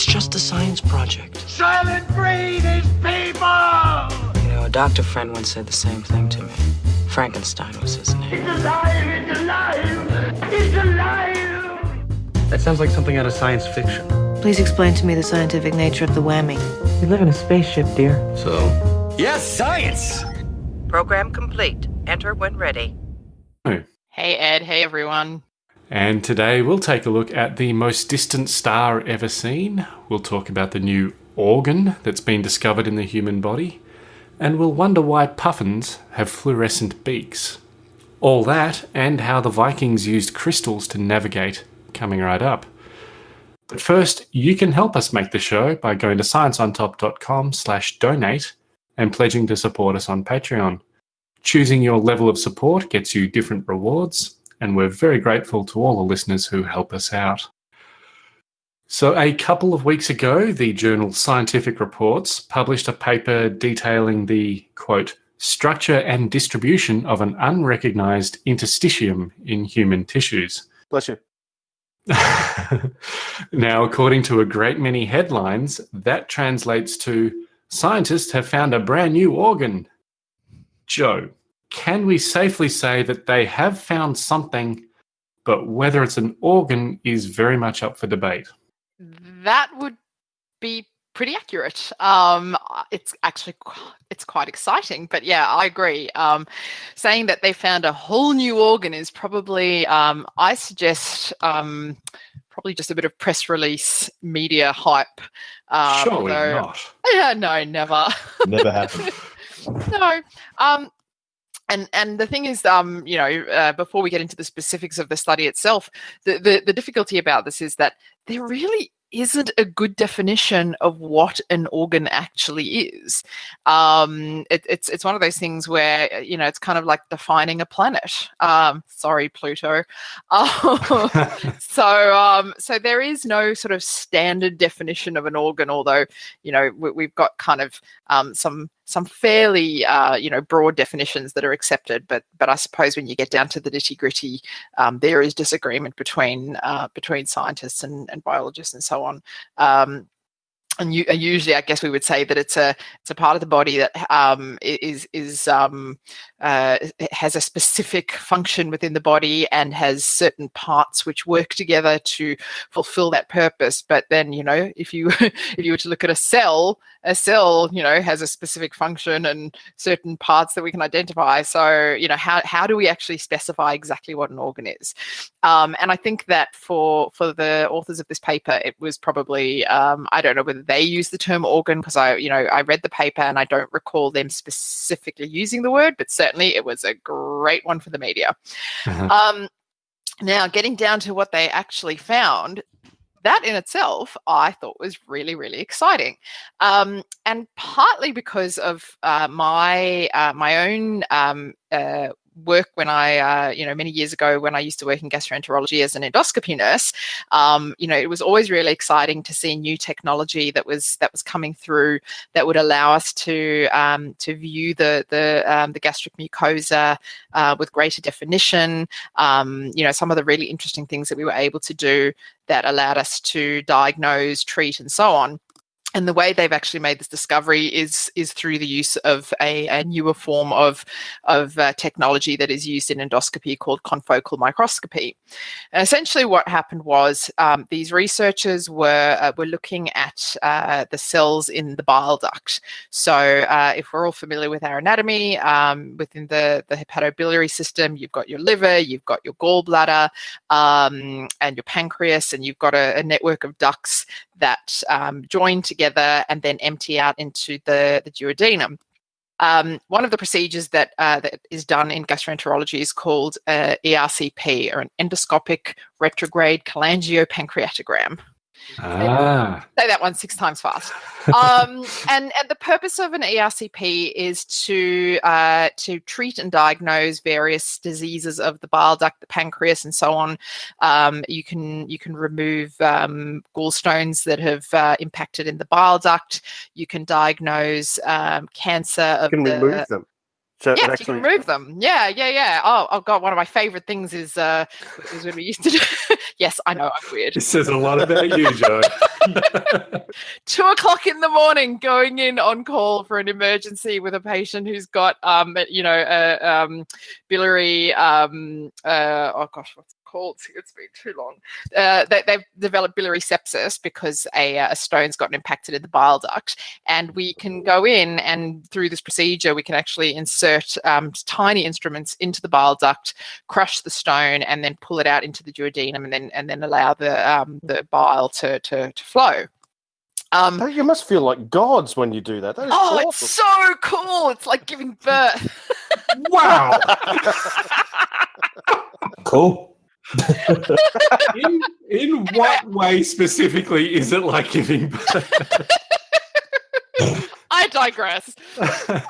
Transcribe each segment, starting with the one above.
It's just a science project. Soylent Green is people! You know, a doctor friend once said the same thing to me. Frankenstein was his name. It's alive! It's alive! It's alive! That sounds like something out of science fiction. Please explain to me the scientific nature of the whammy. We live in a spaceship, dear. So, Yes, science! Program complete. Enter when ready. Hey. Hey Ed, hey everyone. And today we'll take a look at the most distant star ever seen. We'll talk about the new organ that's been discovered in the human body. And we'll wonder why puffins have fluorescent beaks. All that, and how the Vikings used crystals to navigate, coming right up. But first, you can help us make the show by going to scienceontop.com slash donate and pledging to support us on Patreon. Choosing your level of support gets you different rewards, and we're very grateful to all the listeners who help us out. So, a couple of weeks ago, the journal Scientific Reports published a paper detailing the quote, structure and distribution of an unrecognized interstitium in human tissues. Bless you. now, according to a great many headlines, that translates to scientists have found a brand new organ. Joe, can we safely say that they have found something, but whether it's an organ is very much up for debate? That would be pretty accurate. Um, it's actually it's quite exciting, but yeah, I agree. Um, saying that they found a whole new organ is probably, um, I suggest, um, probably just a bit of press release media hype. Um, Surely although- not. Yeah, no, never. Never happened. no. Um, and and the thing is, um, you know, uh, before we get into the specifics of the study itself, the, the the difficulty about this is that there really isn't a good definition of what an organ actually is. Um, it, it's it's one of those things where uh, you know it's kind of like defining a planet. Um, sorry, Pluto. Um, so um, so there is no sort of standard definition of an organ, although you know we, we've got kind of um, some some fairly uh, you know broad definitions that are accepted. But but I suppose when you get down to the nitty gritty, um, there is disagreement between uh, between scientists and, and biologists and so on. Um, and you, and usually, I guess we would say that it's a it's a part of the body that um, is is um, uh, has a specific function within the body and has certain parts which work together to fulfill that purpose. But then, you know, if you if you were to look at a cell, a cell, you know, has a specific function and certain parts that we can identify. So, you know, how how do we actually specify exactly what an organ is? Um, and I think that for for the authors of this paper, it was probably um, I don't know whether they use the term organ because I you know I read the paper and I don't recall them specifically using the word, but certainly it was a great one for the media. Mhm. Um, now, getting down to what they actually found, that in itself I thought was really, really exciting, um, and partly because of uh, my uh, my own um, uh, work when I, uh, you know, many years ago when I used to work in gastroenterology as an endoscopy nurse. Um, you know, it was always really exciting to see new technology that was that was coming through that would allow us to um, to view the the um, the gastric mucosa uh, with greater definition. Um, you know, some of the really interesting things that we were able to do that allowed us to diagnose, treat, and so on. And the way they've actually made this discovery is is through the use of a, a newer form of of uh, technology that is used in endoscopy called confocal microscopy. And essentially, what happened was um, these researchers were uh, were looking at uh, the cells in the bile duct. So, uh, if we're all familiar with our anatomy, um, within the the hepatobiliary system, you've got your liver, you've got your gallbladder, um, and your pancreas, and you've got a, a network of ducts that um, join together and then empty out into the, the duodenum. Um, one of the procedures that uh, that is done in gastroenterology is called uh, ERCP, or an endoscopic retrograde cholangiopancreatogram. Ah. Say that one six times fast. Um, and, and the purpose of an ERCP is to uh, to treat and diagnose various diseases of the bile duct, the pancreas, and so on. Um, you can you can remove um, gallstones that have uh, impacted in the bile duct. You can diagnose um, cancer of You can the remove them. So it yeah, you can remove them. Yeah, yeah, yeah. Oh, oh God, one of my favorite things is uh is when we used to do. yes, I know I'm weird. This says a lot about you, Joe. two o'clock in the morning, going in on call for an emergency with a patient who's got, um, you know, a um, biliary, um, uh, oh gosh, what's it called? It's been too long. Uh, they, they've developed biliary sepsis because a, a stone's gotten impacted in the bile duct, and we can go in and through this procedure, we can actually insert um, tiny instruments into the bile duct, crush the stone, and then pull it out into the duodenum, and then and then allow the um, the bile to to, to flow. Um, you must feel like gods when you do that. that is oh, awesome. it's so cool! It's like giving birth. Wow. Cool. In, in what way specifically is it like giving birth? I digress.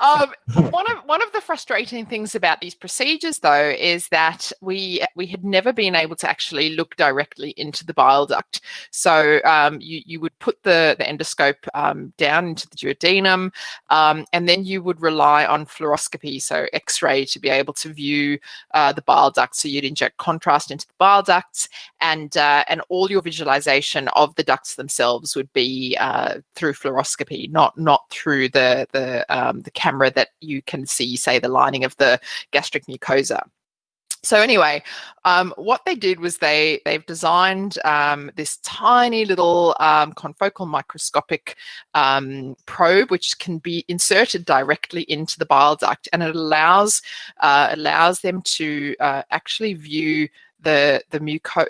um, one of one of frustrating things about these procedures, though, is that we we had never been able to actually look directly into the bile duct. So um, you you would put the the endoscope um, down into the duodenum, um, and then you would rely on fluoroscopy, so X-ray, to be able to view uh, the bile duct. So you'd inject contrast into the bile ducts, and uh, and all your visualization of the ducts themselves would be uh, through fluoroscopy, not not through the the um, the camera that you can see, say, the lining of the gastric mucosa. So anyway, um, what they did was they they've designed um, this tiny little um, confocal microscopic um, probe, which can be inserted directly into the bile duct, and it allows uh, allows them to uh, actually view the the muco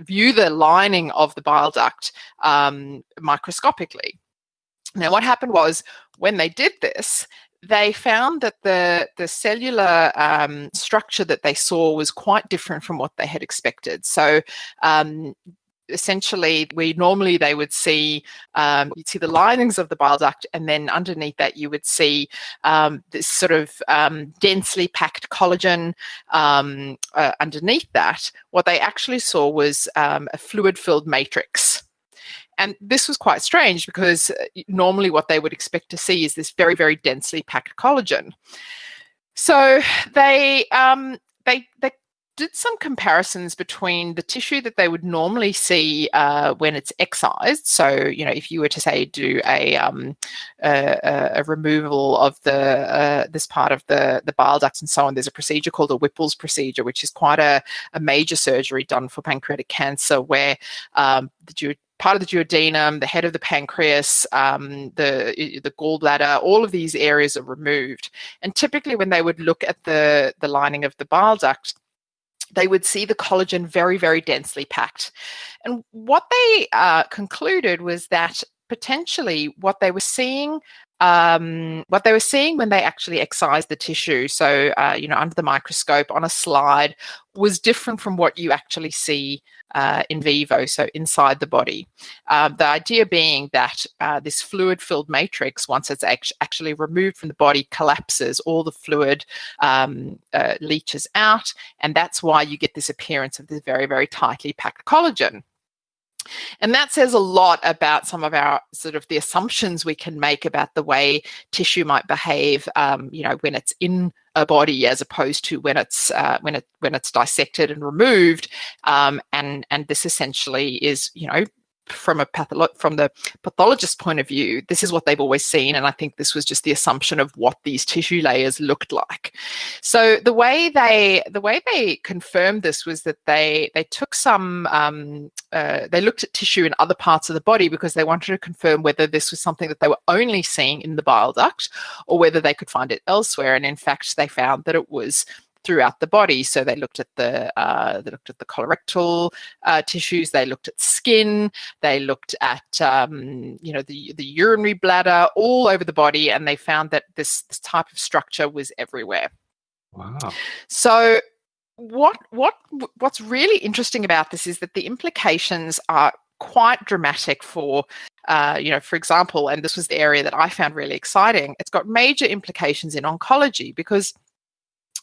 view the lining of the bile duct um, microscopically. Now, what happened was when they did this, they found that the the cellular um, structure that they saw was quite different from what they had expected. So. Um, essentially we normally they would see um, you'd see the linings of the bile duct and then underneath that you would see um, this sort of um, densely packed collagen um, uh, underneath that what they actually saw was um, a fluid filled matrix and this was quite strange because uh, normally what they would expect to see is this very, very densely packed collagen. So they um, they they did some comparisons between the tissue that they would normally see uh, when it's excised. So, you know, if you were to say do a um, a, a, removal of the uh, this part of the the bile ducts and so on, there's a procedure called a Whipple's procedure, which is quite a, a major surgery done for pancreatic cancer, where um, the part of the duodenum, the head of the pancreas, um, the the gallbladder, all of these areas are removed. And typically, when they would look at the the lining of the bile duct, they would see the collagen very, very densely packed. And what they uh, concluded was that potentially what they were seeing um, what they were seeing when they actually excised the tissue, so uh, you know under the microscope on a slide, was different from what you actually see uh, in vivo, so inside the body. Um, the idea being that uh, this fluid-filled matrix, once it's act- actually removed from the body, collapses, all the fluid um, uh, leaches out, and that's why you get this appearance of this very, very tightly packed collagen. And that says a lot about some of our sort of the assumptions we can make about the way tissue might behave, um, you know, when it's in a body as opposed to when it's uh, when it when it's dissected and removed. Um, and and this essentially is, you know, from a patholo- from the pathologist's point of view, this is what they've always seen, and I think this was just the assumption of what these tissue layers looked like. So the way they the way they confirmed this was that they they took some um, uh, they looked at tissue in other parts of the body because they wanted to confirm whether this was something that they were only seeing in the bile duct or whether they could find it elsewhere. And in fact, they found that it was throughout the body. So they looked at the uh, they looked at the colorectal uh, tissues, they looked at skin, they looked at um, you know the the urinary bladder, all over the body, and they found that this, this type of structure was everywhere. Wow. So what what what's really interesting about this is that the implications are quite dramatic for uh, you know for example and this was the area that i found really exciting it's got major implications in oncology because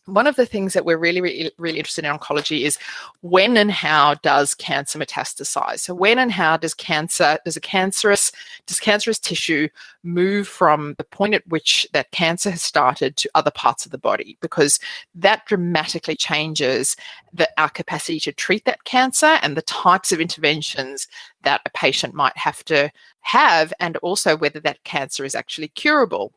one of the things that we're really, really, really interested in oncology is when and how does cancer metastasize? So when and how does cancer, does a cancerous, does cancerous tissue move from the point at which that cancer has started to other parts of the body? Because that dramatically changes the, our capacity to treat that cancer and the types of interventions that a patient might have to have, and also whether that cancer is actually curable.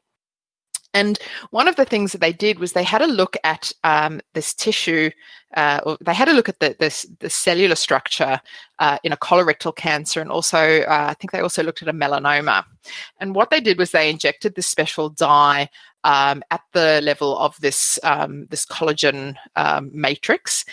And one of the things that they did was they had a look at um, this tissue, uh, they had a look at the, this, the cellular structure uh, in a colorectal cancer, and also uh, I think they also looked at a melanoma. And what they did was they injected this special dye um, at the level of this um, this collagen um, matrix.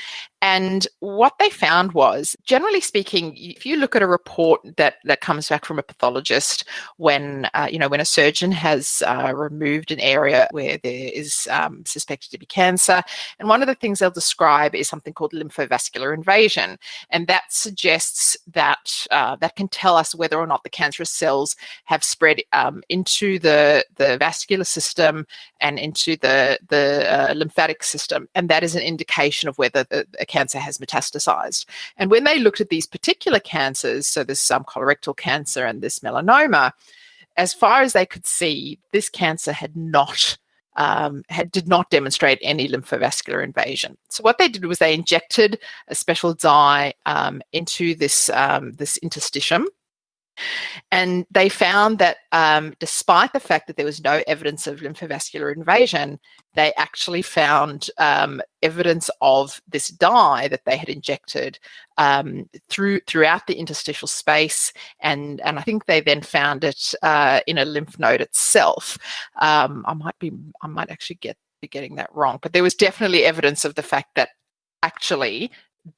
And what they found was, generally speaking, if you look at a report that that comes back from a pathologist when uh, you know when a surgeon has uh, removed an area where there is um, suspected to be cancer, and one of the things they'll describe is something called lymphovascular invasion, and that suggests that uh, that can tell us whether or not the cancerous cells have spread um, into the the vascular system and into the the uh, lymphatic system, and that is an indication of whether the, a cancer has metastasized. And when they looked at these particular cancers, so this um, colorectal cancer and this melanoma, as far as they could see, this cancer had not um, had, did not demonstrate any lymphovascular invasion. So what they did was they injected a special dye um, into this um, this interstitium, and they found that um, despite the fact that there was no evidence of lymphovascular invasion, they actually found um, evidence of this dye that they had injected um, through throughout the interstitial space, and and I think they then found it uh, in a lymph node itself. Um, I might be I might actually get be getting that wrong, but there was definitely evidence of the fact that actually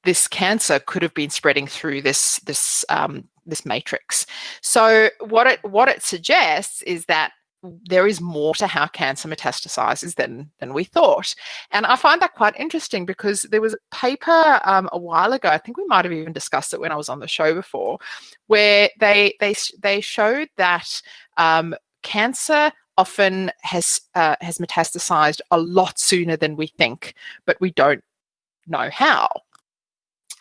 this cancer could have been spreading through this this um, this matrix. So what it what it suggests is that there is more to how cancer metastasizes than than we thought, and I find that quite interesting because there was a paper um, a while ago. I think we might have even discussed it when I was on the show before, where they they they showed that um, cancer often has uh, has metastasized a lot sooner than we think, but we don't know how.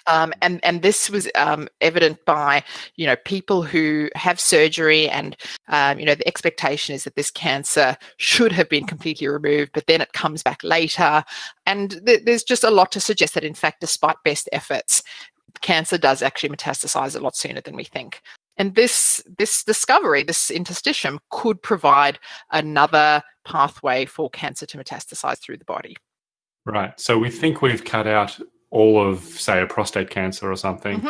Um, and and this was um, evident by you know people who have surgery and um, you know the expectation is that this cancer should have been completely removed but then it comes back later. And th- there's just a lot to suggest that in fact despite best efforts cancer does actually metastasize a lot sooner than we think. And this this discovery this interstitium could provide another pathway for cancer to metastasize through the body. Right. So we think we've cut out all of, say, a prostate cancer or something, mm-hmm.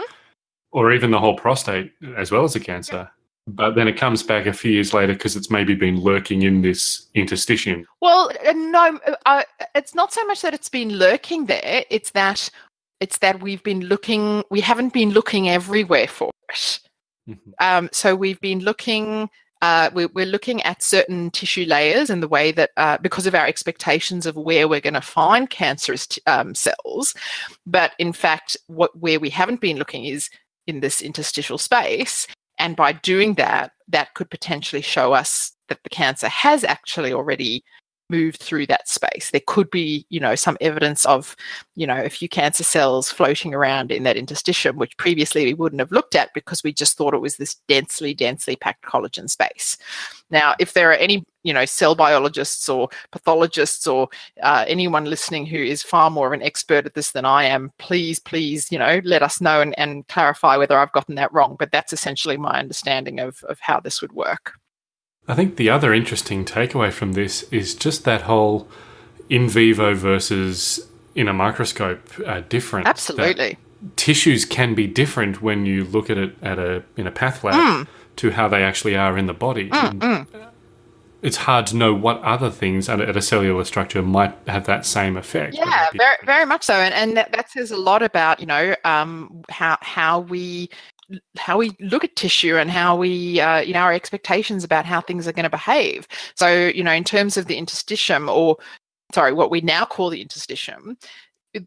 or even the whole prostate as well as a cancer. Yeah. But then it comes back a few years later because it's maybe been lurking in this interstitium. Well, uh, no, uh, it's not so much that it's been lurking there. It's that it's that we've been looking. We haven't been looking everywhere for it. Mm-hmm. Um, so we've been looking uh, we're, we're, looking at certain tissue layers and the way that, uh, because of our expectations of where we're going to find cancerous um, cells, but in fact, what where we haven't been looking is in this interstitial space. And by doing that, that could potentially show us that the cancer has actually already moved through that space. There could be, you know, some evidence of, you know, a few cancer cells floating around in that interstitium, which previously we wouldn't have looked at because we just thought it was this densely, densely packed collagen space. Now, if there are any, you know, cell biologists or pathologists or uh, anyone listening who is far more of an expert at this than I am, please, please, you know, let us know and, and clarify whether I've gotten that wrong. But that's essentially my understanding of, of how this would work. I think the other interesting takeaway from this is just that whole in vivo versus in a microscope uh, difference. Absolutely. Tissues can be different when you look at it at a in a path lab mm. to how they actually are in the body. Mm, mm. It's hard to know what other things at a cellular structure might have that same effect. Yeah, very, very much so, and, and that, that says a lot about you know um, how how we how we look at tissue and how we, uh, you know, our expectations about how things are going to behave. So, you know, in terms of the interstitium, or sorry, what we now call the interstitium,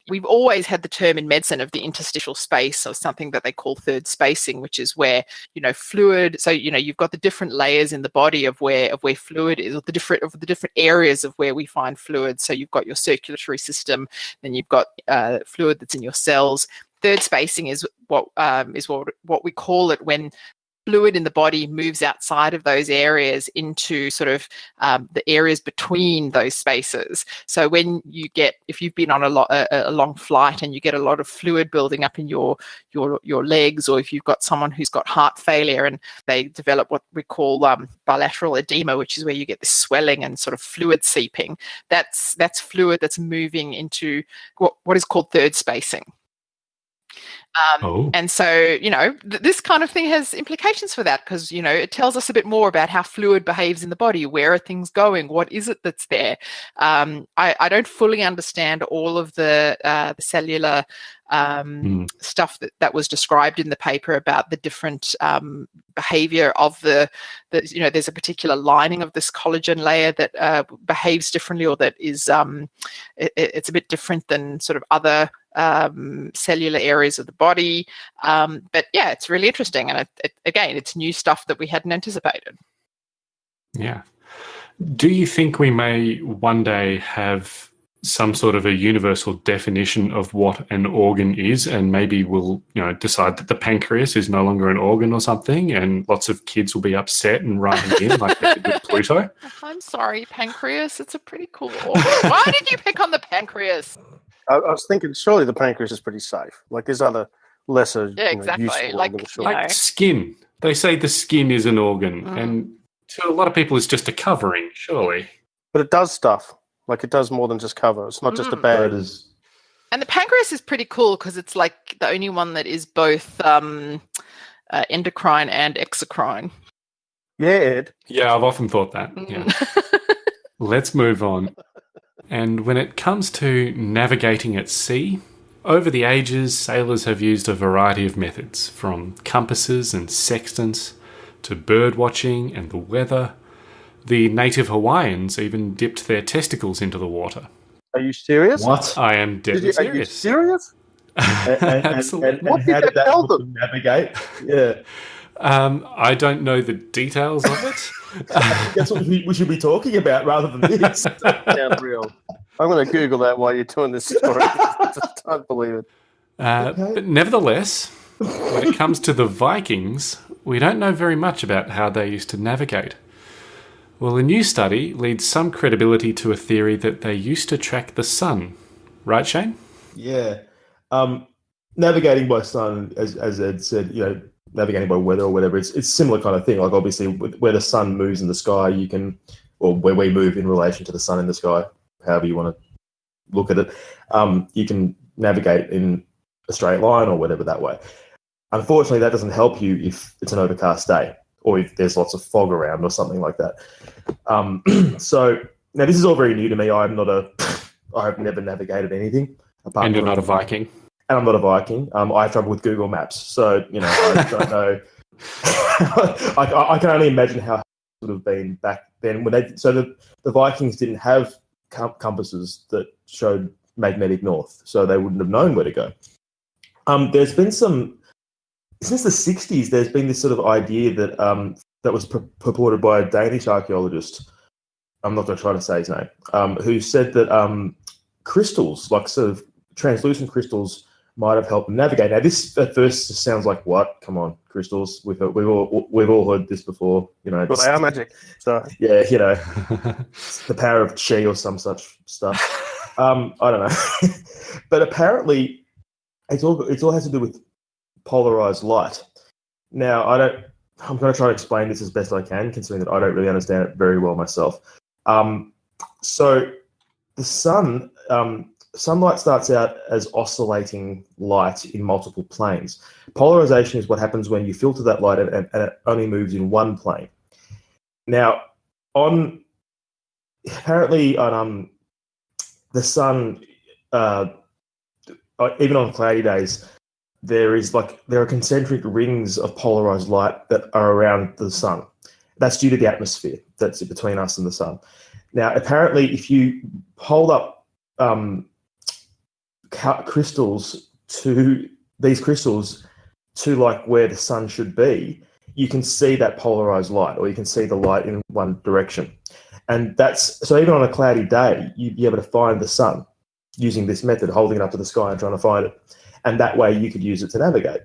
we've always had the term in medicine of the interstitial space or something that they call third spacing which is where you know fluid so you know you've got the different layers in the body of where of where fluid is or the different of the different areas of where we find fluid so you've got your circulatory system then you've got uh, fluid that's in your cells third spacing is what um, is what what we call it when fluid in the body moves outside of those areas into sort of um, the areas between those spaces. So when you get, if you've been on a, lot, a, a, long flight and you get a lot of fluid building up in your your your legs, or if you've got someone who's got heart failure and they develop what we call um, bilateral edema, which is where you get this swelling and sort of fluid seeping. That's that's fluid that's moving into what what is called third spacing. Um, oh. And so, you know, th- this kind of thing has implications for that because, you know, it tells us a bit more about how fluid behaves in the body. Where are things going? What is it that's there? Um, I, I, don't fully understand all of the, uh, the cellular um, mm. stuff that, that was described in the paper about the different um, behavior of the, the, you know, there's a particular lining of this collagen layer that uh, behaves differently or that is, um, it, it's a bit different than sort of other um, cellular areas of the body. Um, but yeah, it's really interesting. And it, it, again, it's new stuff that we hadn't anticipated. Yeah. Do you think we may one day have some sort of a universal definition of what an organ is and maybe we'll you know decide that the pancreas is no longer an organ or something and lots of kids will be upset and writing in like they did with pluto i'm sorry pancreas it's a pretty cool organ why did you pick on the pancreas I, I, was thinking, surely the pancreas is pretty safe. Like there's other lesser, yeah, exactly. You know, useful like, organs. Like skin. They say the skin is an organ, mm. and to a lot of people, it's just a covering. Surely, but it does stuff. Like it does more than just cover. It's not mm. just a mm. bag. And the pancreas is pretty cool because it's like the only one that is both um, uh, endocrine and exocrine. Yeah, Ed. Yeah, I've often thought that. Yeah. Mm. Let's move on. And when it comes to navigating at sea, over the ages, sailors have used a variety of methods, from compasses and sextants to bird watching and the weather. The native Hawaiians even dipped their testicles into the water. Are you serious? What? I am deadly you, serious. Are you serious? and, and, Absolutely. And, what did, did that tell them? Navigate. Yeah. Um, I don't know the details of it. That's what we, we, should be talking about rather than this. Sounds real. I'm going to Google that while you're doing this story. I can't believe it. Uh, okay. But nevertheless, when it comes to the Vikings, we don't know very much about how they used to navigate. Well, a new study leads some credibility to a theory that they used to track the sun. Right, Shane? Yeah. Um, navigating by sun, as, as Ed said, you know, navigating by weather or whatever, it's it's similar kind of thing. Like obviously, where the sun moves in the sky, you can, or where we move in relation to the sun in the sky, however you want to look at it, um, you can navigate in a straight line or whatever that way. Unfortunately, that doesn't help you if it's an overcast day or if there's lots of fog around or something like that. Um, so now this is all very new to me. I'm not a, I have never navigated anything. and you're not a Viking and I'm not a Viking. Um, I have trouble with Google Maps, so you know I don't know. I, I, can only imagine how it would have been back then when they. So the, the Vikings didn't have compasses that showed magnetic north, so they wouldn't have known where to go. Um, there's been some since the '60s. There's been this sort of idea that um, that was pur- purported by a Danish archaeologist. I'm not going to try to say his name. Um, who said that um, crystals, like sort of translucent crystals, might have helped them navigate. Now, this at first sounds like what? Come on, crystals. We've we've all we've all heard this before. You know, but they are magic. So yeah, you know, the power of chi or some such stuff. Um, I don't know, but apparently, it's all it's all has to do with polarized light. Now, I don't. I'm going to try to explain this as best I can, considering that I don't really understand it very well myself. Um, so, the sun um, sunlight starts out as oscillating light in multiple planes. Polarization is what happens when you filter that light and, and, it only moves in one plane. Now, on apparently on um, the sun, uh, uh, even on cloudy days, there is like there are concentric rings of polarized light that are around the sun. That's due to the atmosphere that's between us and the sun. Now, apparently, if you hold up um, ca- crystals to these crystals to like where the sun should be, you can see that polarized light, or you can see the light in one direction. And that's so even on a cloudy day, you'd be able to find the sun using this method, holding it up to the sky and trying to find it. And that way you could use it to navigate.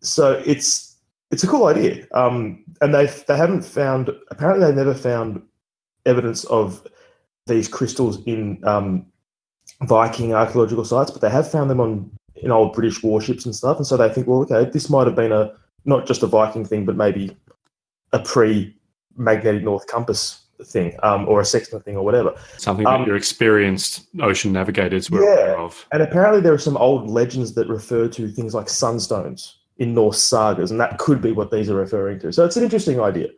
So it's it's a cool idea. Um, and they they haven't found apparently they've never found evidence of these crystals in um, Viking archaeological sites, but they have found them on in old British warships and stuff. And so they think, well, okay, this might have been a not just a Viking thing, but maybe a pre-magnetic north compass thing, um, or a sextant thing, or whatever. Something Um, that your experienced ocean navigators were Yeah. aware of. And apparently, there are some old legends that refer to things like sunstones in Norse sagas, and that could be what these are referring to. So it's an interesting idea.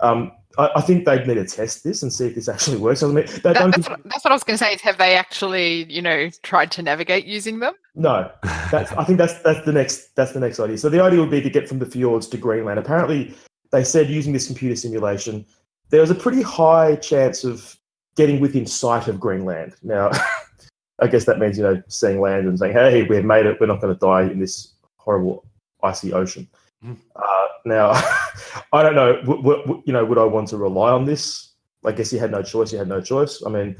Um, I, I think they'd need to test this and see if this actually works. I mean, they That, don't. that's, what, that's what I was going to say. Is have they actually, you know, tried to navigate using them? No, that's, I think that's that's the next that's the next idea. So the idea would be to get from the fjords to Greenland. Apparently, they said using this computer simulation, there was a pretty high chance of getting within sight of Greenland. Now, I guess that means you know seeing land and saying, "Hey, we've made it. We're not going to die in this horrible icy ocean." Mhm. Uh, now, I don't know. W- w- you know, would I want to rely on this? I guess you had no choice. You had no choice. I mean,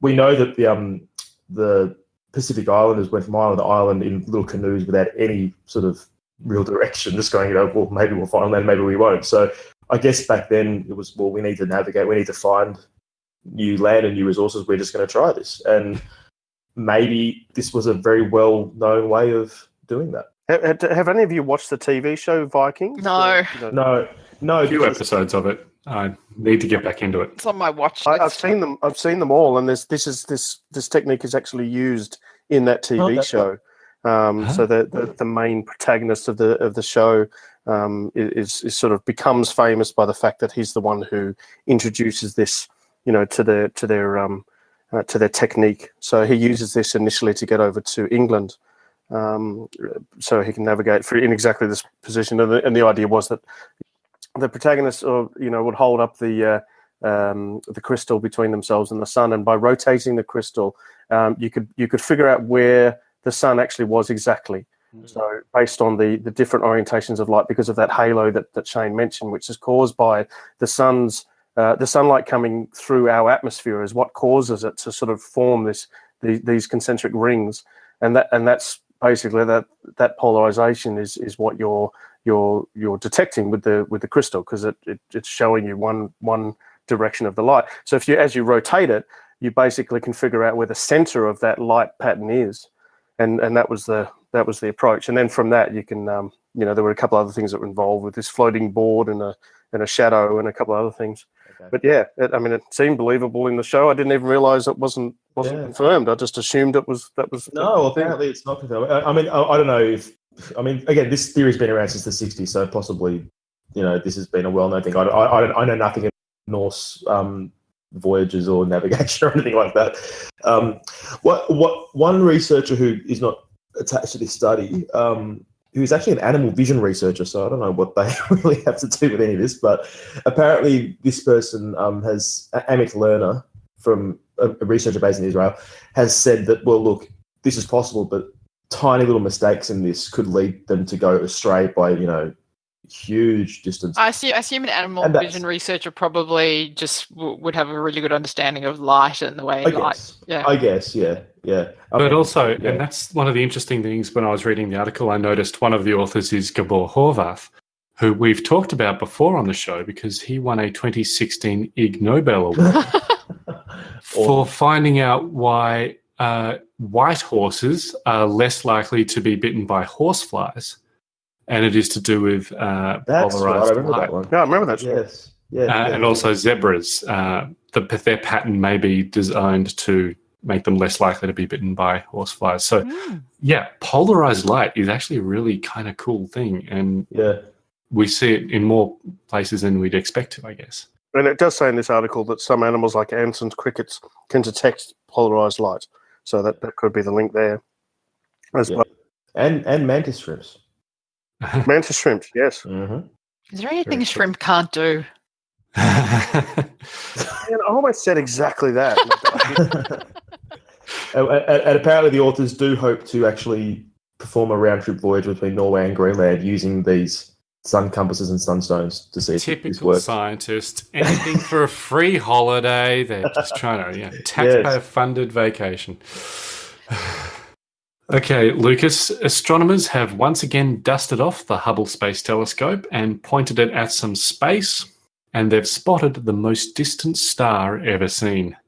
we know that the um the Pacific Islanders went from island to island in little canoes without any sort of real direction, just going, you know, well, maybe we'll find land, maybe we won't. So I guess back then it was, well, we need to navigate, we need to find new land and new resources. We're just going to try this. And maybe this was a very well known way of doing that. Have, have any of you watched the TV show Vikings? No. You know, No, no, A few episodes of it. I need to get back into it. It's on my watch I, list. I've seen them. I've seen them all, and this this is this this technique is actually used in that TV Oh, show. Um, Huh? So the, the the main protagonist of the of the show um, is is sort of becomes famous by the fact that he's the one who introduces this, you know, to their to their um, uh, to their technique. So he uses this initially to get over to England, um, so he can navigate in exactly this position. And the, and the idea was that the protagonist, or you know, would hold up the uh, um, the crystal between themselves and the sun, and by rotating the crystal, um, you could you could figure out where the sun actually was exactly. So based on the the different orientations of light, because of that halo that that Shane mentioned, which is caused by the sun's uh, the sunlight coming through our atmosphere, is what causes it to sort of form this the, these concentric rings, and that and that's basically that that polarization is is what you're you're you're detecting with the with the crystal because it, it it's showing you one one direction of the light. So if you as you rotate it, you basically can figure out where the center of that light pattern is, and and that was the that was the approach. And then from that you can um, you know there were a couple other things that were involved with this floating board and a and a shadow and a couple other things. Okay. But yeah, it, I mean it seemed believable in the show. I didn't even realize it wasn't wasn't Yeah. confirmed. I just assumed it was that was No, well, apparently it's not confirmed. I, I mean, I, I don't know if. I mean, again, this theory's been around since the '60s, so possibly, you know, this has been a well-known thing. I, I, I, don't, I know nothing of Norse um, voyages or navigation or anything like that. Um, what what one researcher who is not attached to this study, um, who is actually an animal vision researcher, so I don't know what they really have to do with any of this, but apparently this person um, has Amit Lerner from a, a researcher based in Israel has said that well, look, this is possible, but tiny little mistakes in this could lead them to go astray by you know huge distance. I assume, I assume an animal And vision researcher probably just w- would have a really good understanding of light and the way I light. guess. Yeah. I guess. Yeah. Yeah. I But also, yeah. and that's one of the interesting things when I was reading the article, I noticed one of the authors is Gabor Horvath, who we've talked about before on the show because he won a 2016 Ig Nobel Award for finding out why uh, white horses are less likely to be bitten by horseflies. And it is to do with uh, That's right. I polarized remember light. that one. Yeah, I remember that. story. Yes. Yeah. Uh, yeah. and also zebras, uh, the, their pattern may be designed to make them less likely to be bitten by horseflies. So, Mm. yeah, polarized light is actually a really kind of cool thing, and Yeah. we see it in more places than we'd expect to, I guess. And it does say in this article that some animals, like ants and crickets, can detect polarized light. So that, that could be the link there. As Yeah. well. And and mantis shrimps. Mantis shrimps, yes. hmm Is there anything Very a shrimp can't do? Man, I almost said exactly that. and, and- and apparently, the authors do hope to actually perform a round trip voyage between Norway and Greenland using these sun compasses and sunstones to see if this Typical works. scientist. Anything for a free holiday. They're just trying to, you know, taxpayer funded vacation. Okay, Lucas, astronomers have once again dusted off the Hubble Space Telescope and pointed it at some space, and they've spotted the most distant star ever seen.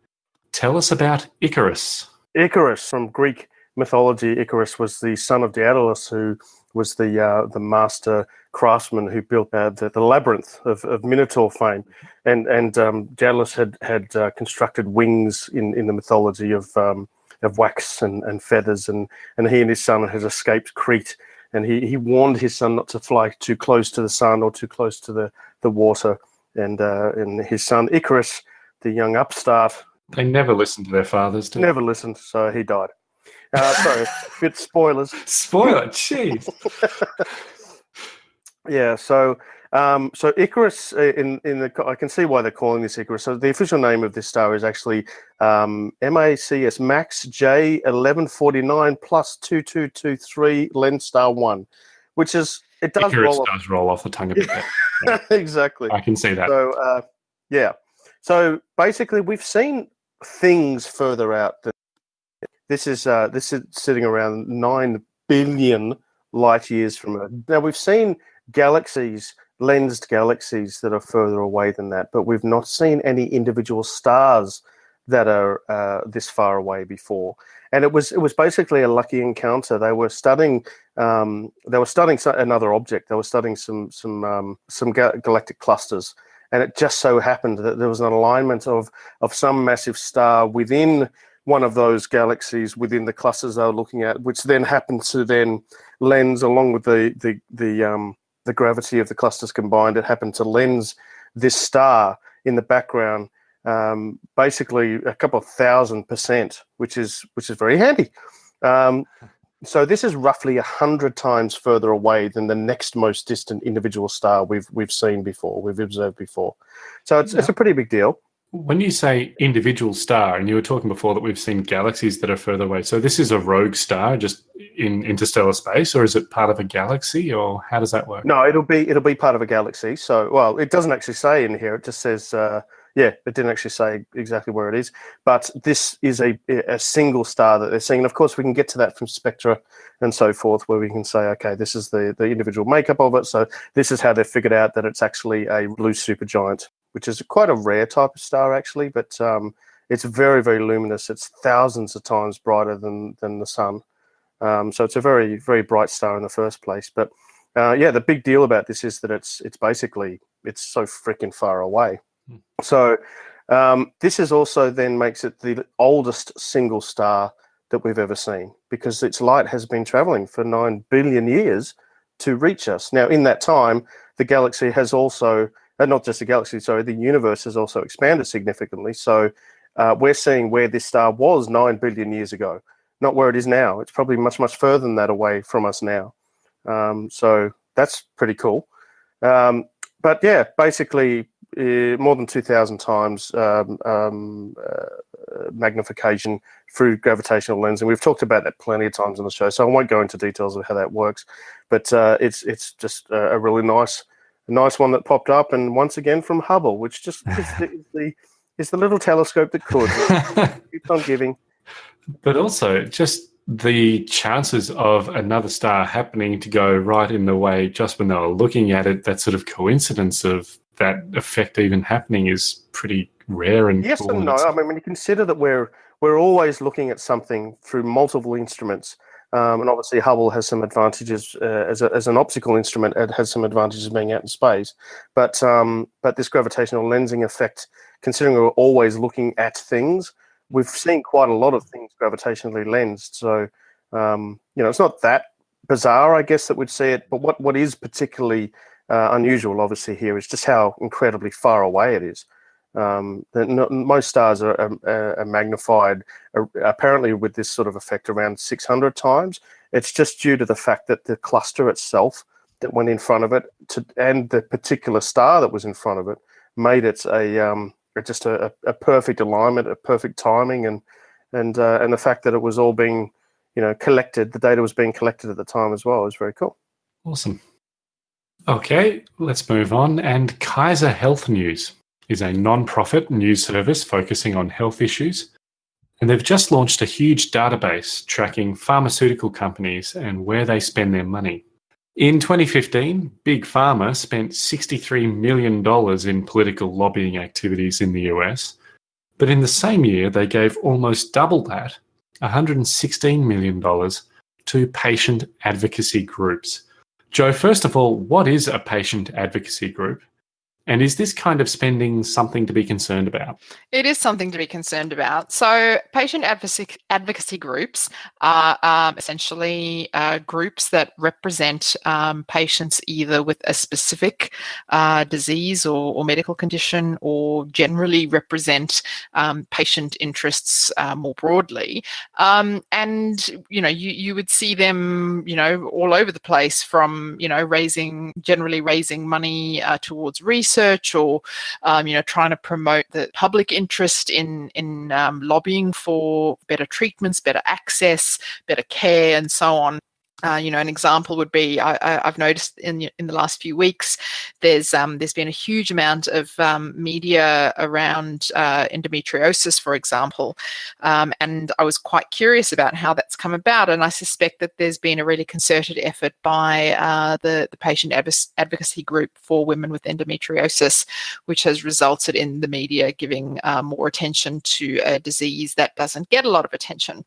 Tell us about Icarus. Icarus from Greek mythology. Icarus was the son of Daedalus, who was the uh, the master craftsman who built uh, the, the labyrinth of, of Minotaur fame, and and um, Daedalus had had uh, constructed wings in, in the mythology of um, of wax and, and feathers, and and he and his son had escaped Crete, and he, he warned his son not to fly too close to the sun or too close to the the water, and uh, and his son Icarus, the young upstart, They never listened to their fathers, they? never listened, so he died. Uh, sorry, bit spoilers. Spoiler, jeez. Yeah, so um, so Icarus uh, in in the I can see why they're calling this Icarus. So the official name of this star is actually um, MACS Max J eleven forty nine plus two two two three Lens Star One, which is it does Icarus roll does roll off the tongue a bit. off. exactly. I can see that. So uh, yeah, so basically we've seen things further out. Than, this is uh, this is sitting around nine billion light years from Earth. Now we've seen galaxies, lensed galaxies that are further away than that, but we've not seen any individual stars that are uh, this far away before. And it was it was basically a lucky encounter. They were studying um, they were studying another object. They were studying some some um, some ga- galactic clusters, and it just so happened that there was an alignment of of some massive star within one of those galaxies within the clusters they were looking at, which then happened to then lens along with the the the um, the gravity of the clusters combined. It happened to lens this star in the background, um, basically a couple of thousand percent, which is which is very handy. Um, so this is roughly a hundred times further away than the next most distant individual star we've we've seen before, we've observed before. So it's it's a pretty big deal. When you say individual star, and you were talking before that we've seen galaxies that are further away, so this is a rogue star just in interstellar space, or is it part of a galaxy, or how does that work? No, it'll be it'll be part of a galaxy. So, well, it doesn't actually say in here. It just says, uh, yeah, it didn't actually say exactly where it is. But this is a a single star that they're seeing. And of course, we can get to that from spectra and so forth, where we can say, okay, this is the the individual makeup of it. So this is how they've figured out that it's actually a blue supergiant, which is quite a rare type of star, actually. But um, it's very very luminous. It's thousands of times brighter than than the sun. Um, so it's a very very bright star in the first place. But uh, yeah, the big deal about this is that it's it's basically it's so freaking far away. Hmm. So um, this is also then makes it the oldest single star that we've ever seen because its light has been traveling for nine billion years to reach us. Now, in that time, the galaxy has also uh, not just the galaxy, sorry, the universe has also expanded significantly. So uh, we're seeing where this star was nine billion years ago, not where it is now. It's probably much much further than that away from us now. Um, so that's pretty cool. Um, but yeah, basically uh, more than 2,000 times um, um, uh, magnification through gravitational lensing. We've talked about that plenty of times on the show, so I won't go into details of how that works. But uh, it's it's just a really nice a nice one that popped up, and once again from Hubble, which just is the, is the is the little telescope that could keeps on giving. But also, just the chances of another star happening to go right in the way just when they were looking at it, that sort of coincidence of that effect even happening is pretty rare and Yes cool and no. I mean, when you consider that we're we're always looking at something through multiple instruments, um, and obviously Hubble has some advantages uh, as, a, as an optical instrument. It has some advantages being out in space, but um, but this gravitational lensing effect, considering we're always looking at things, we've seen quite a lot of things gravitationally lensed. So um, you know, it's not that bizarre, I guess, that we'd see it. But what what is particularly uh, unusual, obviously, here is just how incredibly far away it is. Um, most stars are, are, are magnified uh, apparently with this sort of effect around 600 times. It's just due to the fact that the cluster itself that went in front of it to, and the particular star that was in front of it made it a um, just a, a perfect alignment, a perfect timing, and and uh, and the fact that it was all being you know collected, the data was being collected at the time as well, It was very cool. Awesome. Okay, let's move on. And Kaiser Health News is a non-profit news service focusing on health issues. And they've just launched a huge database tracking pharmaceutical companies and where they spend their money. In 2015, Big Pharma spent $63 million in political lobbying activities in the US. But in the same year, they gave almost double that, $116 million, to patient advocacy groups. Joe, first of all, what is a patient advocacy group? And is this kind of spending something to be concerned about? It is something to be concerned about. So, patient advocacy, advocacy groups are um, essentially uh, groups that represent um, patients either with a specific uh, disease or, or, medical condition, or generally represent um, patient interests uh, more broadly. Um, and you know, you you would see them, you know, all over the place from you know raising generally raising money uh, towards research research or um, you know trying to promote the public interest in in um, lobbying for better treatments better access better care and so on uh, you know, an example would be I, have noticed in in the last few weeks, there's um, there's been a huge amount of um, media around uh, endometriosis, for example, um, and I was quite curious about how that's come about, and I suspect that there's been a really concerted effort by uh, the the patient advocacy group for women with endometriosis, which has resulted in the media giving uh, more attention to a disease that doesn't get a lot of attention.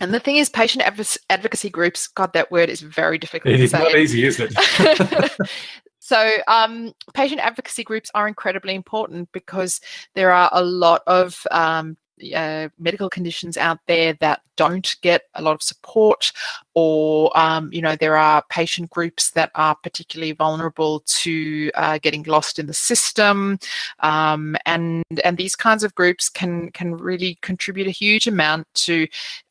And the thing is, patient advocacy groups, God, that word is very difficult. It is not easy, is it? so, um, patient advocacy groups are incredibly important because there are a lot of um, uh, medical conditions out there that don't get a lot of support or um, you know there are patient groups that are particularly vulnerable to uh, getting lost in the system um, and and these kinds of groups can can really contribute a huge amount to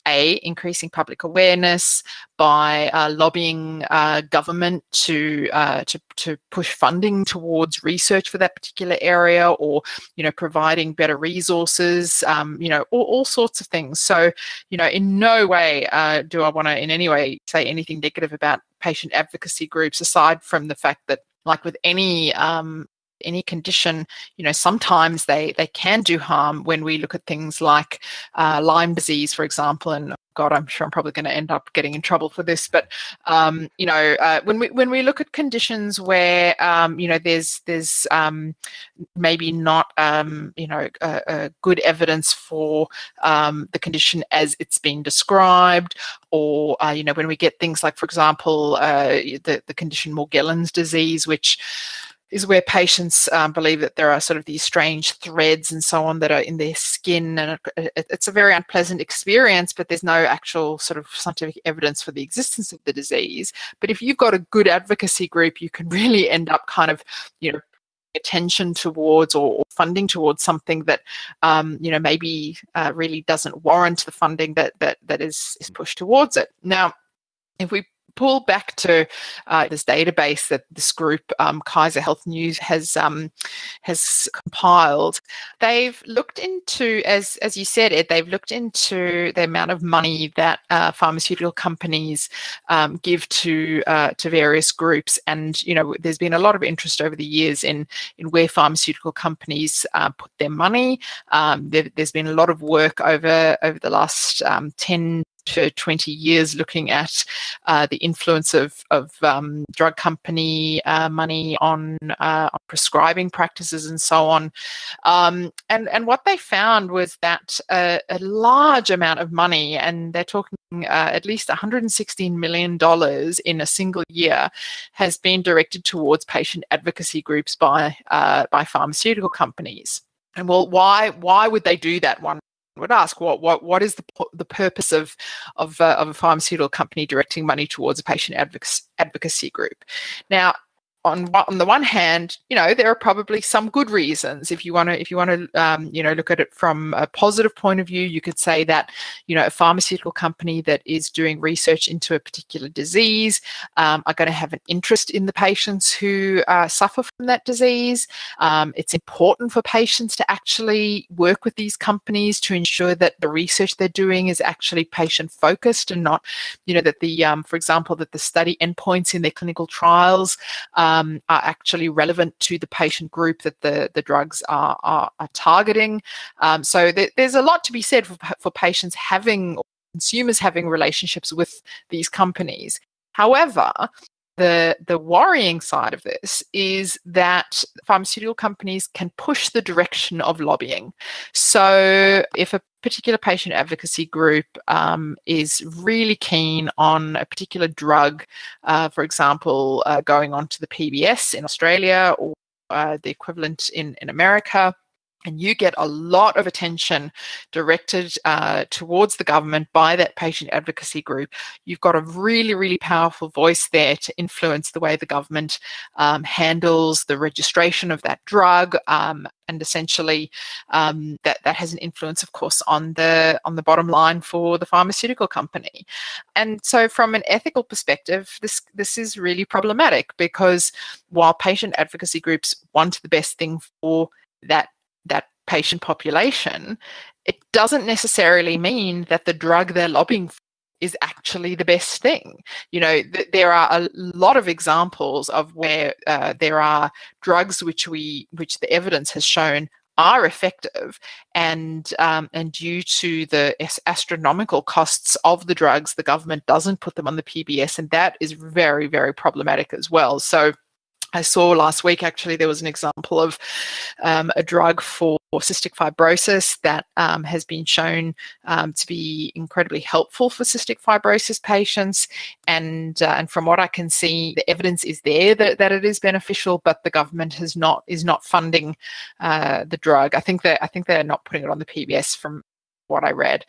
a increasing public awareness by uh, lobbying uh, government to, uh, to to push funding towards research for that particular area, or you know providing better resources, um, you know all, all, sorts of things. So you know in no way uh, do I want to in any way say anything negative about patient advocacy groups, aside from the fact that like with any um, any condition, you know, sometimes they they can do harm when we look at things like uh, Lyme disease, for example, and God, I'm sure I'm probably going to end up getting in trouble for this, but um, you know, uh, when we when we look at conditions where um, you know there's there's um, maybe not um, you know a, a good evidence for um, the condition as it's been described, or uh, you know when we get things like, for example, uh, the the condition Morgellons disease, which is where patients um, believe that there are sort of these strange threads and so on that are in their skin, and it, it, it's a very unpleasant experience. But there's no actual sort of scientific evidence for the existence of the disease. But if you've got a good advocacy group, you can really end up kind of, you know, attention towards or, or funding towards something that um, you know maybe uh, really doesn't warrant the funding that that that is is pushed towards it. Now, if we pull back to uh, this database that this group um, Kaiser Health News has um, has compiled, they've looked into, as as you said, Ed, they've looked into the amount of money that uh, pharmaceutical companies um, give to uh, to various groups, and you know, there's been a lot of interest over the years in in where pharmaceutical companies uh, put their money. Um, there, has been a lot of work over over the last um, ten to 20 years looking at uh, the influence of, of um, drug company uh, money on, uh, on, prescribing practices and so on. Um, and, and what they found was that a, a large amount of money, and they're talking uh, at least $116 million in a single year, has been directed towards patient advocacy groups by, uh, by pharmaceutical companies. And well, why why would they do that? One would ask what what what is the the purpose of of, uh, of a pharmaceutical company directing money towards a patient advocacy, advocacy group? Now on on the one hand, you know, there are probably some good reasons. If you want to, if you want to, um, you know, look at it from a positive point of view, you could say that, you know, a pharmaceutical company that is doing research into a particular disease um, are going to have an interest in the patients who uh, suffer from that disease. Um, it's important for patients to actually work with these companies to ensure that the research they're doing is actually patient focused and not, you know, that the, um, for example, that the study endpoints in their clinical trials. Um, um, are actually relevant to the patient group that the, the drugs are, are, are targeting. Um, so th- there's a lot to be said for, for patients having, consumers having relationships with these companies. However, the the worrying side of this is that pharmaceutical companies can push the direction of lobbying. So if a particular patient advocacy group um, is really keen on a particular drug, uh, for example, uh, going on to the PBS in Australia or uh, the equivalent in, in America, and you get a lot of attention directed uh, towards the government by that patient advocacy group. You've got a really, really powerful voice there to influence the way the government um, handles the registration of that drug, um, and essentially um, that that has an influence, of course, on the on the bottom line for the pharmaceutical company. And so, from an ethical perspective, this this is really problematic because while patient advocacy groups want the best thing for that that patient population, it doesn't necessarily mean that the drug they're lobbying for is actually the best thing. You know, th- there are a lot of examples of where uh, there are drugs which we, which the evidence has shown are effective, and um, and due to the astronomical costs of the drugs, the government doesn't put them on the PBS, and that is very very problematic as well. So I saw last week actually there was an example of um, a drug for cystic fibrosis that um, has been shown um, to be incredibly helpful for cystic fibrosis patients. And uh, and from what I can see, the evidence is there that, that it is beneficial, but the government has not is not funding uh, the drug. I think that I think they're not putting it on the PBS from what I read.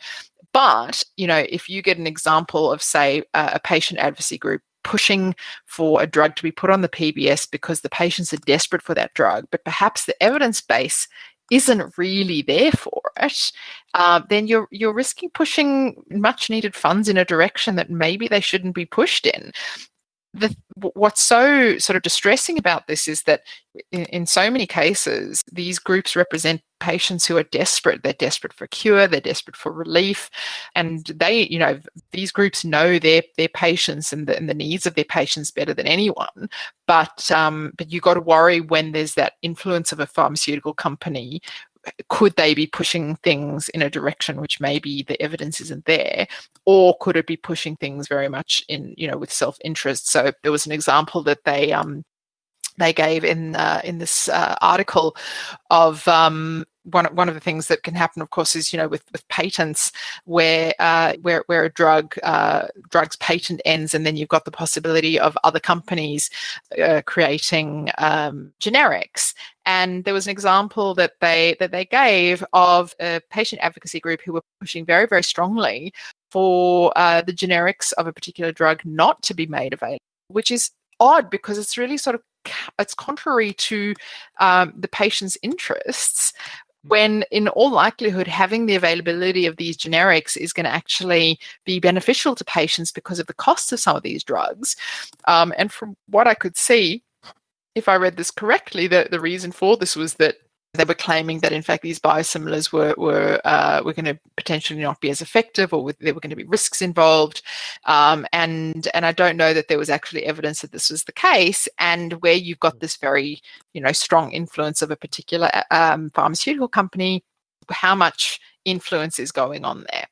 But you know, if you get an example of say a patient advocacy group pushing for a drug to be put on the PBS because the patients are desperate for that drug, but perhaps the evidence base isn't really there for it, uh, then you're you're risking pushing much needed funds in a direction that maybe they shouldn't be pushed in the, what's so sort of distressing about this is that in, in, so many cases, these groups represent patients who are desperate. They're desperate for cure. They're desperate for relief, and they, you know, these groups know their their patients and the, and the needs of their patients better than anyone. But um, but you got to worry when there's that influence of a pharmaceutical company could they be pushing things in a direction which maybe the evidence isn't there? Or could it be pushing things very much in you know with self-interest? So there was an example that they um they gave in uh, in this uh, article of um, one one of the things that can happen, of course, is you know with with patents where uh, where where a drug uh, drug's patent ends, and then you've got the possibility of other companies uh, creating um, generics. And there was an example that they that they gave of a patient advocacy group who were pushing very very strongly for uh, the generics of a particular drug not to be made available, which is odd because it's really sort of it's contrary to um, the patient's interests when in all likelihood having the availability of these generics is going to actually be beneficial to patients because of the cost of some of these drugs. Um, and from what i could see if i read this correctly the, the reason for this was that they were claiming that in fact these biosimilars were were uh, were going to potentially not be as effective, or with, there were going to be risks involved. Um, and and I don't know that there was actually evidence that this was the case. And where you've got this very you know strong influence of a particular um, pharmaceutical company, how much influence is going on there.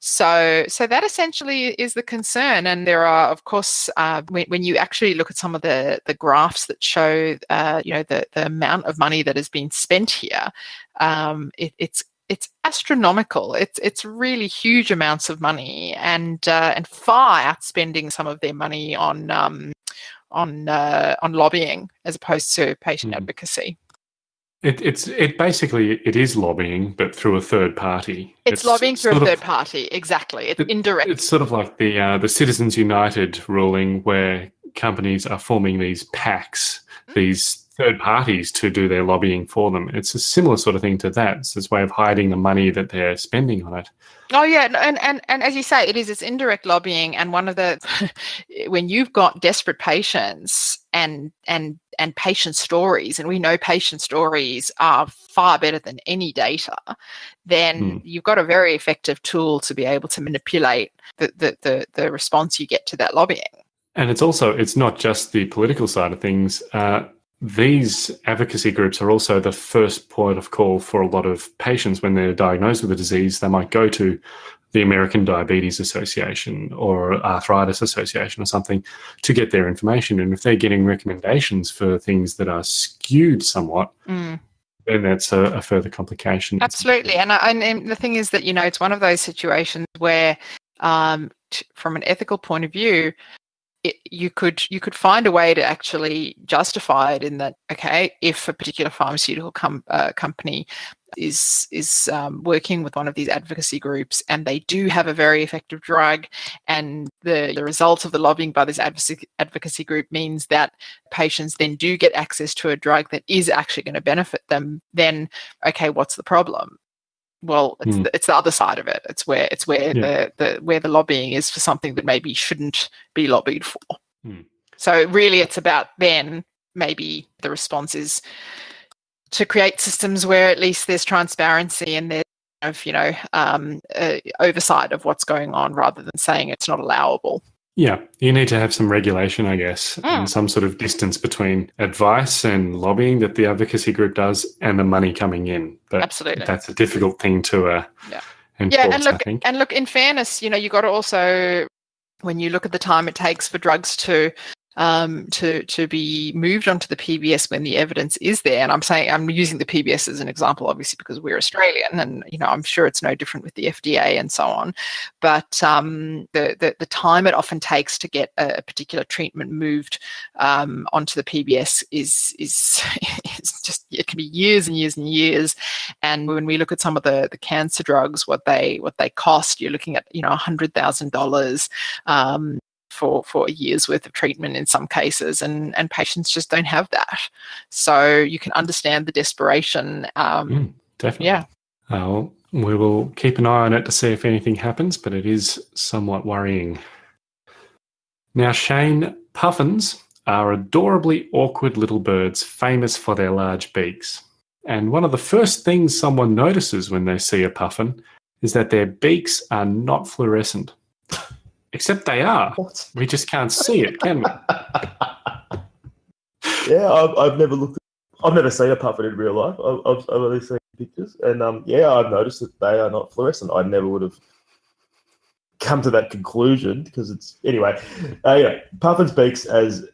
So, so that essentially is the concern. And there are, of course, uh, when, when, you actually look at some of the the graphs that show, uh, you know, the the amount of money that has been spent here, um, it, it's it's astronomical. It's it's really huge amounts of money, and uh, and far outspending some of their money on um, on uh, on lobbying as opposed to patient mm. advocacy. It, it's it basically it is lobbying, but through a third party. It's, it's lobbying through a third of, party, exactly. It's it, indirect. It's sort of like the uh, the Citizens United ruling, where companies are forming these PACs these third parties to do their lobbying for them. It's a similar sort of thing to that. It's this way of hiding the money that they're spending on it. Oh yeah, and, and and as you say, it is it's indirect lobbying, and one of the when you've got desperate patients and and and patient stories, and we know patient stories are far better than any data, then Hmm. you've got a very effective tool to be able to manipulate the the the, the response you get to that lobbying. And it's also it's not just the political side of things. Uh, these advocacy groups are also the first point of call for a lot of patients when they're diagnosed with a disease. They might go to the American Diabetes Association or Arthritis Association or something to get their information. And if they're getting recommendations for things that are skewed somewhat, Mm. then that's a, a further complication. Absolutely, and, I- and the thing is that you know it's one of those situations where, um, from an ethical point of view, it, you could you could find a way to actually justify it in that okay, if a particular pharmaceutical com- uh, company is is um, working with one of these advocacy groups and they do have a very effective drug and the, the result of the lobbying by this advocacy advocacy group means that patients then do get access to a drug that is actually going to benefit them then okay what's the problem well it's, Hmm. the, it's the other side of it it's where it's where Yeah. the, the where the lobbying is for something that maybe shouldn't be lobbied for Hmm. so really it's about then maybe the response is to create systems where at least there's transparency and there's of you know um, uh, oversight of what's going on rather than saying it's not allowable Yeah, you need to have some regulation, I guess, Mm. and some sort of distance between advice and lobbying that the advocacy group does and the money coming in. But Absolutely. that's a difficult thing to uh, Yeah. enforce, yeah and look and look in fairness you know you got to also when you look at the time it takes for drugs to um, to to be moved onto the PBS when the evidence is there. And I'm saying I'm using the PBS as an example, obviously because we're Australian, and you know I'm sure it's no different with the FDA and so on. But um, the, the the time it often takes to get a particular treatment moved um, onto the PBS is is just it can be years and years and years. And when we look at some of the the cancer drugs, what they what they cost, you're looking at you know hundred thousand dollars um, for for a year's worth of treatment in some cases, and and patients just don't have that. So you can understand the desperation. Um, Mm, definitely. yeah. Uh, well, we will keep an eye on it to see if anything happens, but it is somewhat worrying. Now, Shane, puffins are adorably awkward little birds famous for their large beaks. And one of the first things someone notices when they see a puffin is that their beaks are not fluorescent. Except they are. What? We just can't see it, can we? yeah, I've, I've never looked. I've never seen a puffin in real life. I've, I've, I've only seen pictures, and um, yeah, I've noticed that they are not fluorescent. I never would have come to that conclusion because it's anyway. Uh, yeah, puffins' beaks, as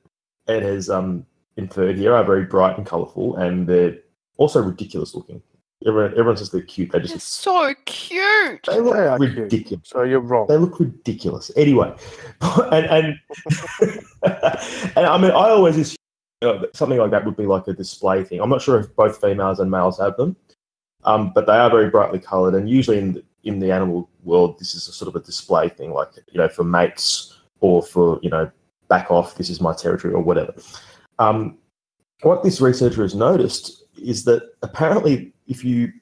Ed has um inferred here, are very bright and colourful, and they're also ridiculous looking. Everyone, everyone says they're cute. They They're just so cute. they look They are cute. ridiculous. So you're wrong. They look ridiculous. Anyway, and and and I mean, I always assume you know, something like that would be like a display thing. I'm not sure if both females and males have them, um, but they are very brightly coloured. And usually in the, in the animal world, this is a sort of a display thing, like you know, for mates or for you know, back off. This is my territory or whatever. Um, what this researcher has noticed is that apparently, if you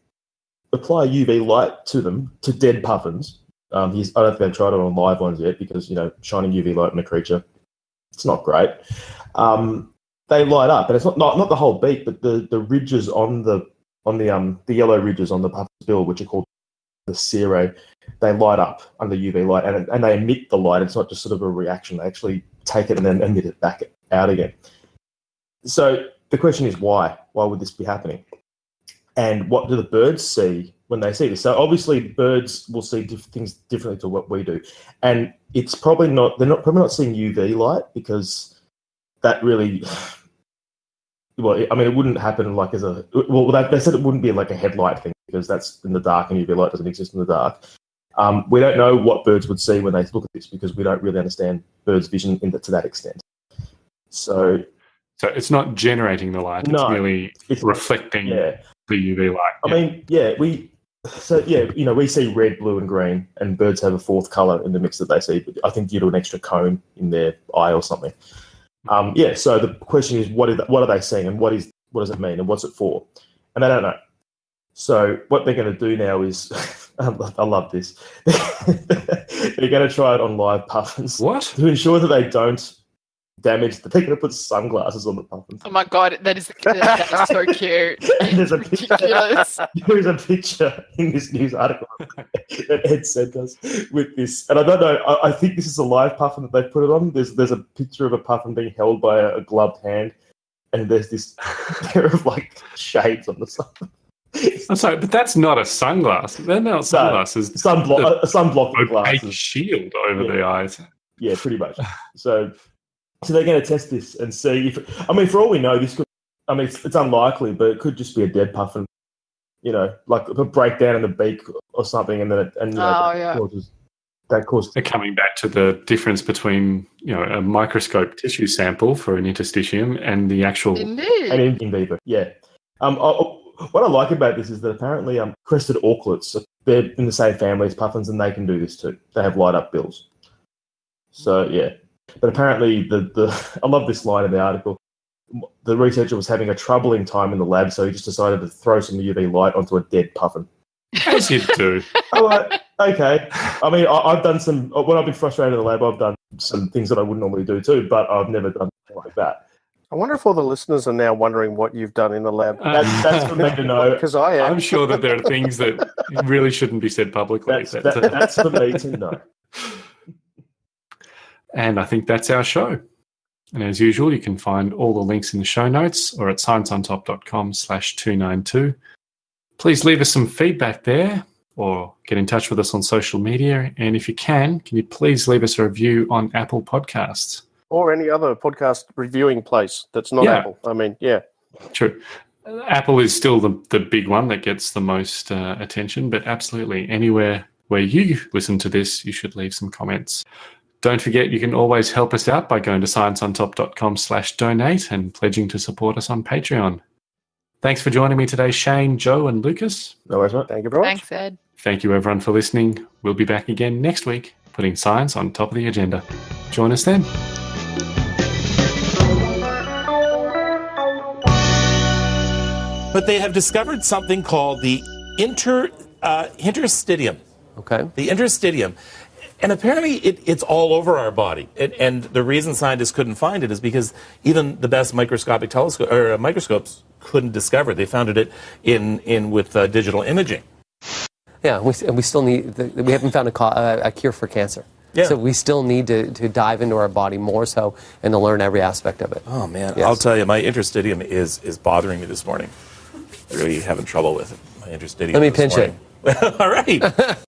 apply UV light to them, to dead puffins, um, he's, I don't think they've tried it on live ones yet because you know shining UV light on a creature, it's not great. Um, they light up, and it's not, not not the whole beak, but the the ridges on the on the um the yellow ridges on the puffin's bill, which are called the cirrae, they light up under UV light, and and they emit the light. It's not just sort of a reaction; they actually take it and then emit it back out again. So the question is why? Why would this be happening? And what do the birds see when they see this? So obviously, birds will see diff- things differently to what we do, and it's probably not. They're not probably not seeing UV light because that really. Well, I mean, it wouldn't happen like as a. Well, they, they said it wouldn't be like a headlight thing because that's in the dark and UV light doesn't exist in the dark. Um, we don't know what birds would see when they look at this because we don't really understand birds' vision in the, to that extent. So So it's not generating the light, it's No. merely it's reflecting yeah. The UV light. I mean, yeah, we so yeah, you know, we see red, blue, and green, and birds have a fourth color in the mix that they see. I think due to an extra cone in their eye or something. Um, yeah. So the question is, what, is, what are they seeing, and what is what does it mean, and what's it for? And they don't know. So what they're going to do now is, I love this. they're going to try it on live puffins. What? To ensure that they don't damage, they're going to put sunglasses on the puffins. Oh my god, that is, that is so cute. And there's a picture. There's a picture in this news article that Ed sent us with this, and I don't know. I, I think this is a live puffin that they put it on. There's there's a picture of a puffin being held by a, a gloved hand, and there's this pair of like shades on the side. I'm sorry, but that's not a sunglass. They're not sunglasses. Sunblock, a sunblock A glasses. fake shield over Yeah. the eyes. Yeah, pretty much. So, so they're going to test this and see if. I mean, for all we know, this could. I mean, it's, it's unlikely, but it could just be a dead puffin. You know, like a breakdown in the beak or something, and then it, and you know, Oh, that yeah. causes that causes. They're coming back to the difference between you know a microscope tissue sample for an interstitium and the actual. Indeed. and in, in vivo. Yeah. Um, I, I- what I like about this is that apparently um, crested auklets, they're in the same family as puffins, and they can do this too. They have light up bills. So yeah, but apparently the the I love this line in the article. The researcher was having a troubling time in the lab, so he just decided to throw some UV light onto a dead puffin. As you do. I'm like, okay. I mean, I, I've done some when I've been frustrated in the lab. I've done some things that I wouldn't normally do too, but I've never done anything like that. I wonder if all the listeners are now wondering what you've done in the lab. That's, that's for me to know. Because I am. I'm sure that there are things that really shouldn't be said publicly. That's, that, that's for me to know. And I think that's our show. And as usual, you can find all the links in the show notes or at scienceontop.com slash 292. Please leave us some feedback there or get in touch with us on social media. And if you can, can you please leave us a review on Apple Podcasts? or any other podcast reviewing place that's not Yeah. Apple. I mean, yeah. True. Apple is still the, the big one that gets the most uh, attention, but absolutely anywhere where you listen to this, you should leave some comments. Don't forget, you can always help us out by going to scienceontop.com slash donate and pledging to support us on Patreon. Thanks for joining me today, Shane, Joe, and Lucas. No worries, mate. Thank you very much. Thanks, Ed. Thank you, everyone, for listening. We'll be back again next week, putting science on top of the agenda. Join us then. But they have discovered something called the inter uh, interstitium. Okay. The interstitium. And apparently it, it's all over our body. And, and the reason scientists couldn't find it is because even the best microscopic telescope or uh, microscopes couldn't discover it. They found it in, in with uh, digital imaging. Yeah, we, and we still need, the, we haven't found a, uh, a cure for cancer. Yeah. So we still need to, to dive into our body more so and to learn every aspect of it. Oh man, Yes. I'll tell you, my interstitium is is bothering me this morning. Really having trouble with it. My interstitium. Let me pinch it. All right.